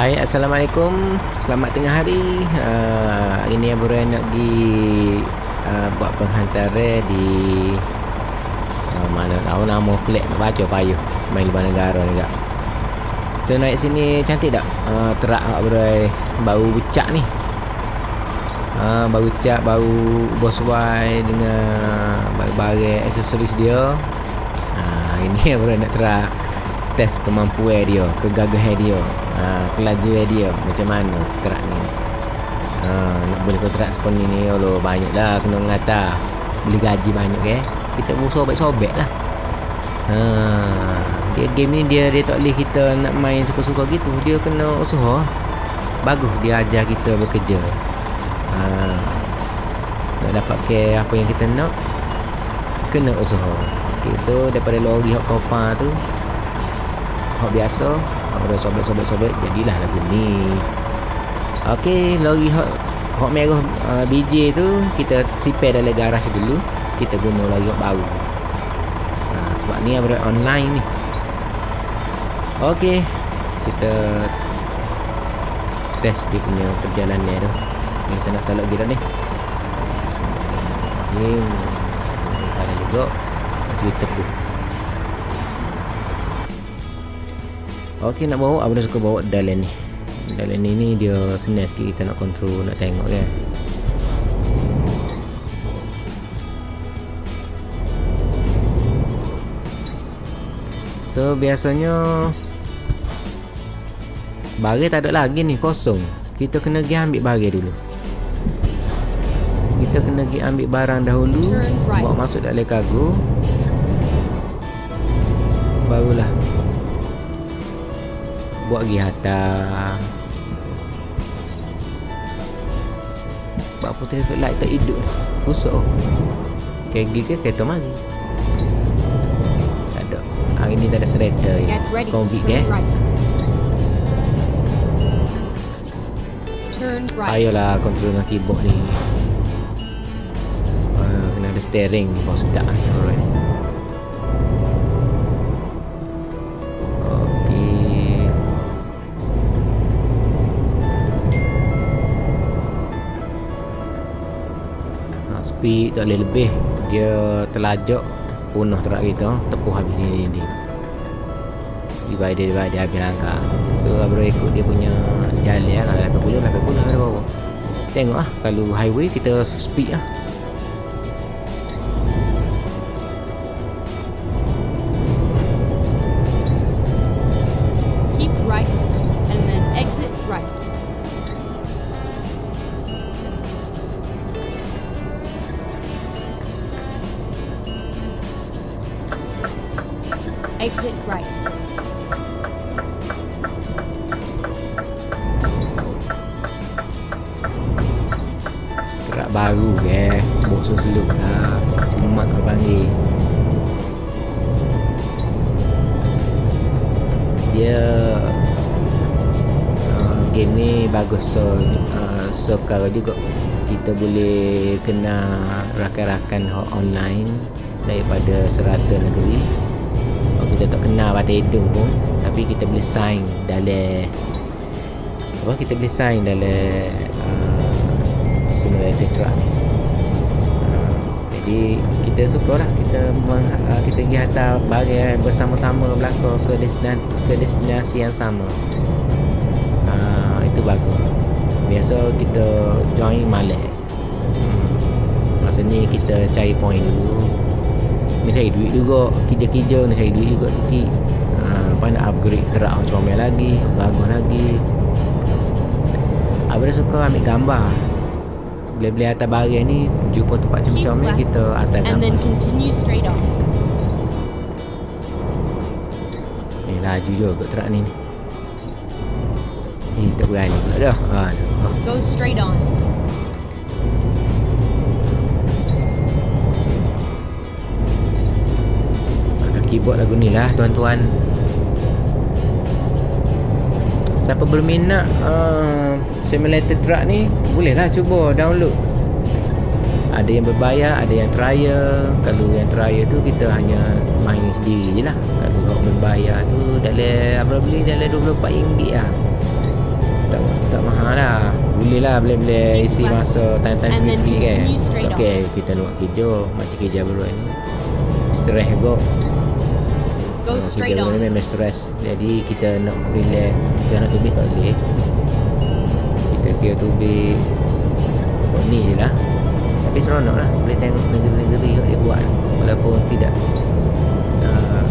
Hai, Assalamualaikum. Selamat tengah hari. Uh, Hari ni Abang nak pergi uh, Buat penghantaran di uh, Mana tahu nama pelik Nak baca payuh. Main luar negara juga. So naik sini cantik tak? Uh, terak Abang Bau becak ni. Uh, Bau becak Bau Boss Y Dengan Barang-barang Aksesoris dia. Uh, Ini Abang nak terak. Test kemampuan dia Kegagahan dia ha, kelajuan dia. Macam mana kerak ni? Ha, nak boleh kontrak sepenuh ni Allah banyak lah kena ngata beli gaji banyak ke eh? kita pun sobek-sobek lah. Ha, dia game ni dia dia tak boleh kita nak main suka-suka gitu. Dia kena usaha. Bagus dia ajar kita bekerja. Ha, nak dapat ke apa yang kita nak kena usaha. Okay, so daripada lori hot kopa tu hot biasa Orang sobek-sobek-sobek Jadilah lagu ni. Okey Lori hot Hot merah uh, BJ tu Kita sipir dalam garaj dulu. Kita guna lori hot baru. Uh, Sebab ni ada online ni. Okey Kita Test dia punya perjalanan tu Kita nak talak gira ni. Ni Salah juga. Masih tu Okey nak bawa? Abang suka bawa Dalen ni. Dalen ni ni dia senang sikit kita nak kontrol Nak tengok kan So biasanya Bagi tak ada lagi ni kosong. Kita kena pergi ambil bagi dulu. Kita kena pergi ambil barang dahulu Bawa masuk dalam kargo. Barulah buat pergi hantar. Buat apa traffic light tak hidup? Ni Rusuk Kegi ke? Kereta mari. Tak ada. Hari ni tak ada kereta ya. Konvik ke Payahlah kontrol dengan keyboard ni. Uh, Kena ada steering. Bawa sedap Alright tapi tak boleh lebih. Dia terlajak punah terak kita tepuh habis ni ni divide dia divide dia habis langkah. So abro ikut dia punya jalan kalau 80 80 ada bawah tengok ah kalau highway kita speed ah baru ke Bosok seluk lah. Cuma kau panggil. Dia uh, Game ni bagus So uh, So kalau juga Kita boleh Kena Rakan-rakan online Daripada serata negeri. Kita tak kenal pada hidung pun tapi kita boleh sign dalam apa kita boleh sign dalam simulator truck ni. Uh, jadi kita suka lah kita uh, kita pergi hantar barang bersama-sama belakang ke destinasi, ke destinasi yang sama. Uh, itu bagus. Biasa kita join malam masa ni kita cari point dulu. Nak cari duit juga kerja-kerja nak cari duit juga sikit. Lepas nak upgrade terak macam lagi bagus lagi. Abang suka ambil gambar Beli-beli atas barang ni Jumpa tempat macam-macam ni Kita atas gambar And then continue straight on. Eh laju juga terak ni. Eh tak berani pula dah. Aduh. Go straight on. Keyboard lagu ni lah tuan-tuan siapa berminat uh, simulator truck ni boleh lah cuba download. Ada yang berbayar ada yang trial. Kalau yang trial tu kita hanya main sendiri je lah kalau orang berbayar tu dalam apa beli dalam 24 ringgit lah tak, tak mahal lah boleh lah boleh-boleh isi masa time-time And then free kan. continue straight ok kita nak kerja macam kerja baru ni. Stress go Go Ah, straight on. memang stress. Jadi kita nak relax. Kita nak tubik tak boleh. Kita kira tubik kau ni je lah. Tapi seronok lah. Boleh tengok negeri-negeri yang dia buat. Walaupun tidak uh,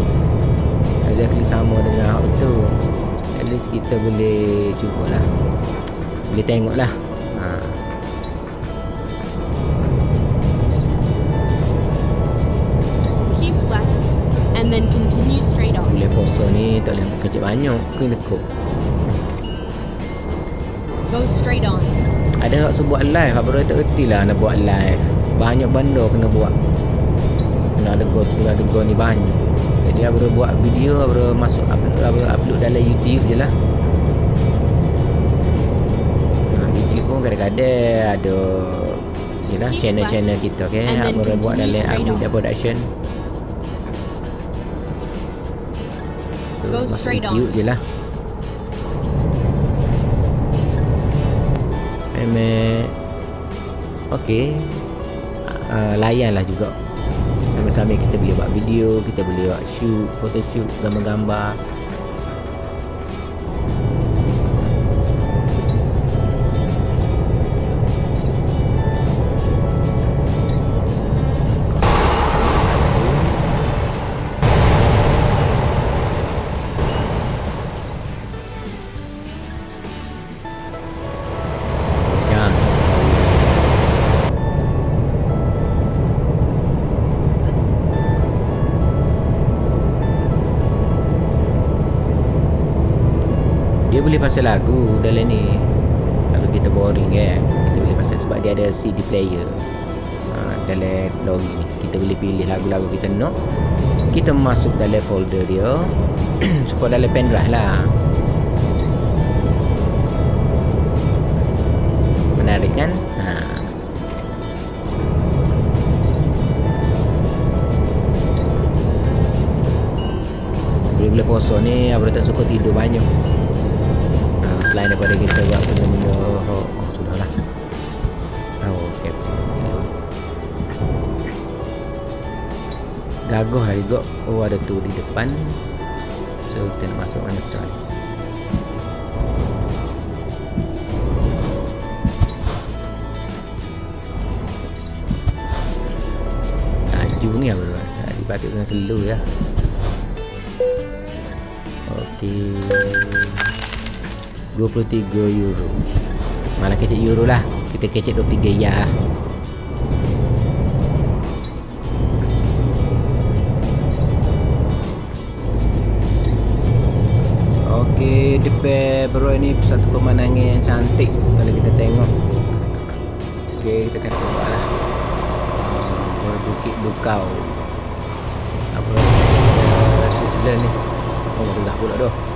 exactly sama dengan hak tu at least kita boleh cuba lah. Boleh tengok lah. Ha. Puasa ni tak boleh kerja banyak kena tekuk Go straight on. ada hak buat live? Apa tak reti lah nak buat live. Banyak benda kena buat. Kena ada go kena ada go ni banyak. Jadi abang buat video abang masuk upload abang upload dalam YouTube je lah. Ha, YouTube pun kadang-kadang ada Yelah channel-channel kita okay? Abang buat dalam on. Production So Go straight on. YouTube je lah Memang Okay. Uh, Layan lah juga. Sama-sama kita boleh buat video Kita boleh buat shoot Photo shoot Gambar-gambar boleh pasal lagu dalam ni. Kalau kita boring kan Kita boleh pasal sebab dia ada CD player. Ha, Dalam lori ni. Kita boleh pilih lagu-lagu kita nak. Kita masuk dalam folder dia. Supaya dalam pendrive lah. Menarik kan? Ha. Bila-bila puasa ni Abang tak suka tidur banyak Selain daripada kita buat benda-benda oh, oh, Sudahlah Oh, okay. Gagah lah juga Oh ada tu di depan. So kita nak masuk mana side Laju ni apa? Tuan Tadi patut dengan slow ya? Okey 23 euro Mana kecek euro lah Kita kecek 23 ya Okey, depan bro ni satu pemandangan yang cantik kalau kita tengok. Okey, kita akan tengok lah. Uh, Bukit Bukau. Apa uh, Switzerland ni. Oh, rendah pula doh.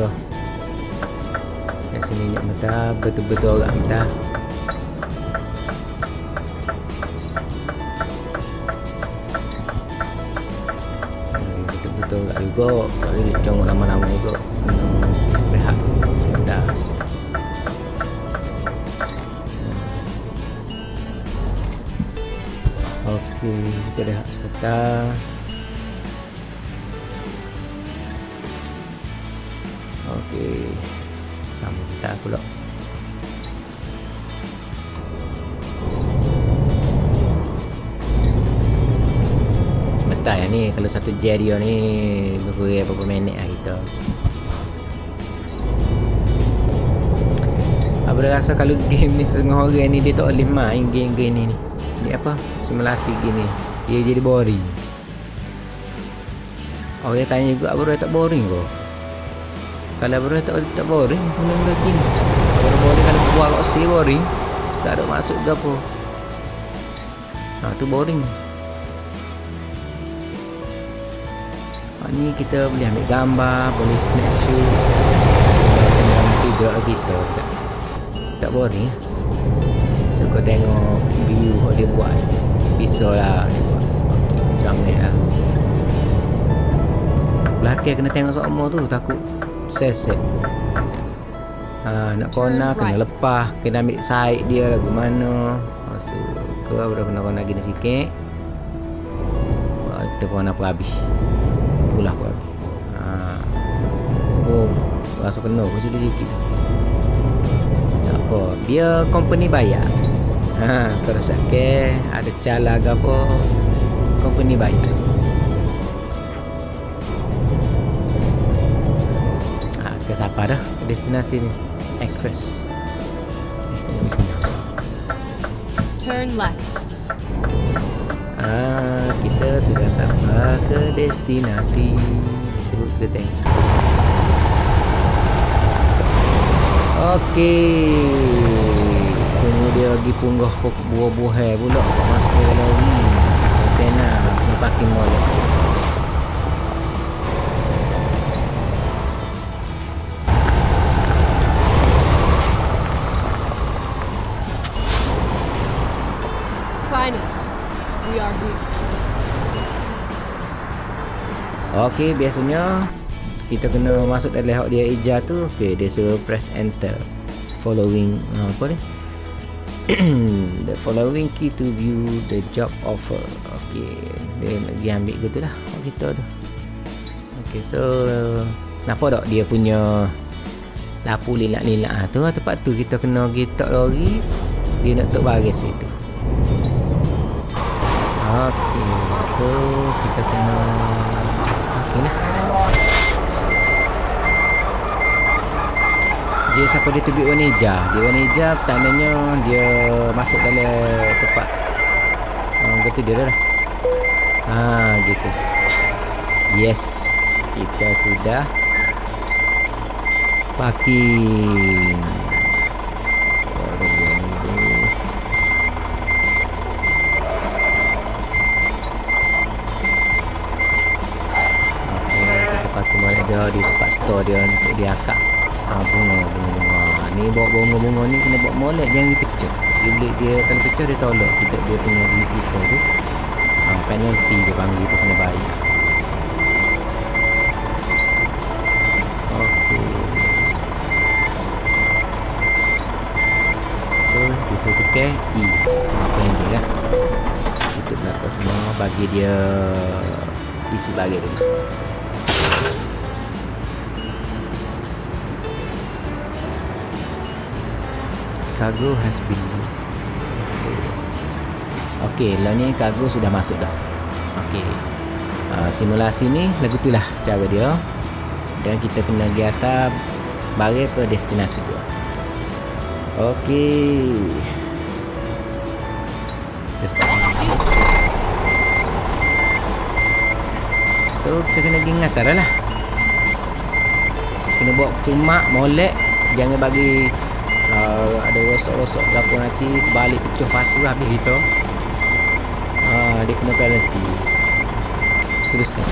Singgah kat sini nak mentah betul-betul orang mentah. Hmm, Betul-betul tak juga Tak boleh congok lama-lama juga Kena rehat sebentar Okey, kita dah sebentar. Okey. Sama kita pula. Betul ya ni kalau satu jet dia ni berkurang berapa minit lah kita. Apa rasa kalau game ni setengah orang ni dia tak boleh main game-game ni ni. Dia apa? Simulasi gini. Dia jadi boring. Orang tanya juga apa dia tak boring kau? Kalau bro tak tak boring tengok lagi. Kalau boring kalau buat kat si boring. Tak ada masuk ke apa. Ha tu boring. Ha, ni kita boleh ambil gambar, boleh snapshot. Tengok video kita. Tak, tak boring ya. So kau tengok view yang dia buat. Bisa lah dia buat. Macam ni lah. Belakang kena tengok semua tu takut set-set. Ha, nak corner kena lepas, kena ambil side dia lagu mana. Masa ke baru kena corner gini sikit. Ha, kita corner pun habis. Pulah pun habis. Ha. Oh, rasa kena pun sudah sikit. Tak apa, dia company bayar. Ha, kalau sakit ada cala ke apa, company bayar. Kita siapa dah destinasi ni? Actress. Turn left. Ah, kita sudah sampai ke destinasi. Seru kita tengok. Okey. Tunggu dia lagi punggah buah-buah pula masuk ke lori. Kena Okey, biasanya kita kena masuk dalam layout dia eja tu. Okey, dia suruh press enter. Following uh, apa ni? the following key to view the job offer. Okey, dia nak pergi ambil gitu lah kat kita tu. Okey, so nampak tak dia punya lapu lilak-lilak ah tu lah tempat tu kita kena gitak lori dia nak tok baris situ. Okey, so kita kena Okey lah. Dia siapa dia tubik warna hijau. Dia warna hijau tandanya dia masuk dalam tempat uh, gitu dia dah. Ha gitu. Yes. Kita sudah parking. Okey, kita parking balik dia di tempat store dia untuk dia ah, bunga bunga. Bunga ni bawa bunga-bunga ni kena bawa molek jangan dipecah dia dia kalau pecah dia tolak. Kita dia punya duit kita tu ah, penalty dia panggil tu kena. So, dia suruh tukar E. Apa yang dia kan Tutup belakang semua Bagi dia Isi bagi dulu Cargo has been Okey, lah ni cargo sudah masuk dah. Okey. Uh, simulasi ni lagu tu lah cara dia. Dan kita kena pergi atas bagi ke destinasi dia. Okey. Kita start. So, kita kena pergi ngatar lah. Kena bawa cuma molek jangan bagi uh, ada rosok-rosok ke apa nanti balik pecah pasu habis kita uh, dia kena penalty teruskan